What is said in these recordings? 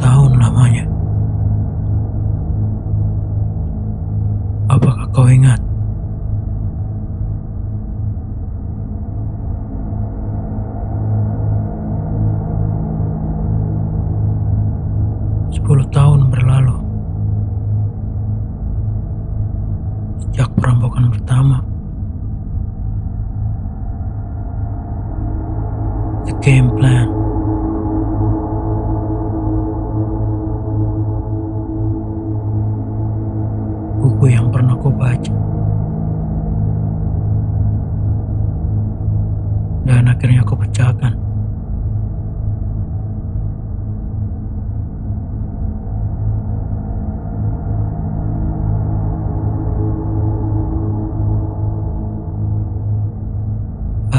tahun lamanya. Apakah kau ingat?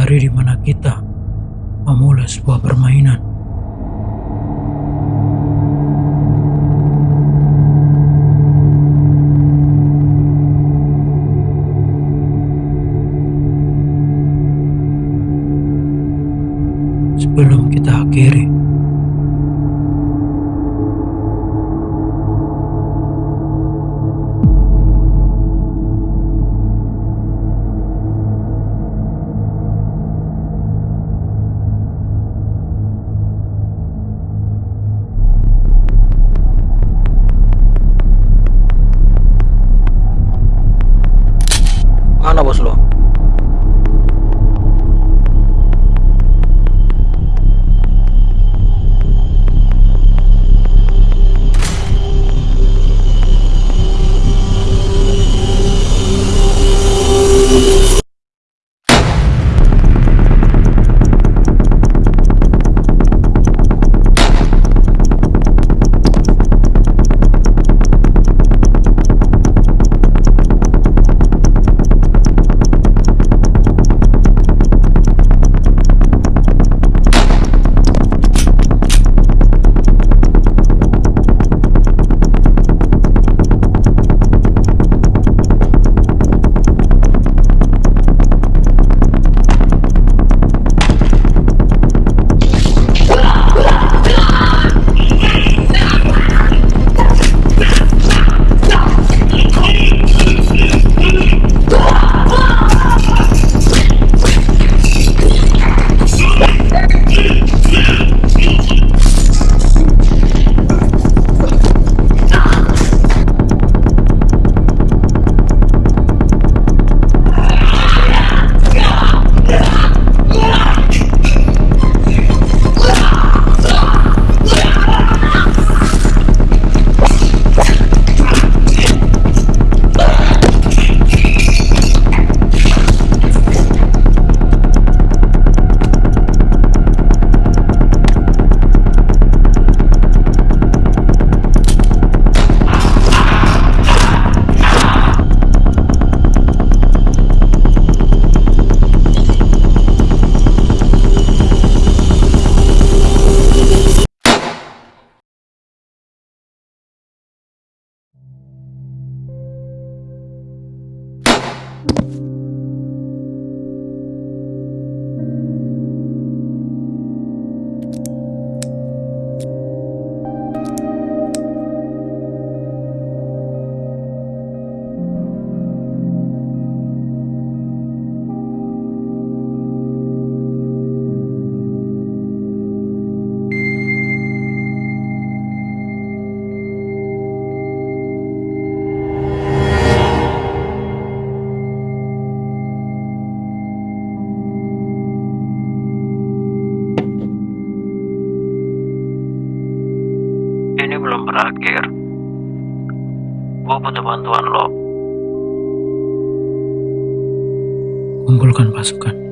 Hari di mana kita memulai sebuah permainan. Sebelum kita akhiri. Mana Bye. Ini belum berakhir. Gue butuh bantuan lo. Kumpulkan pasukan.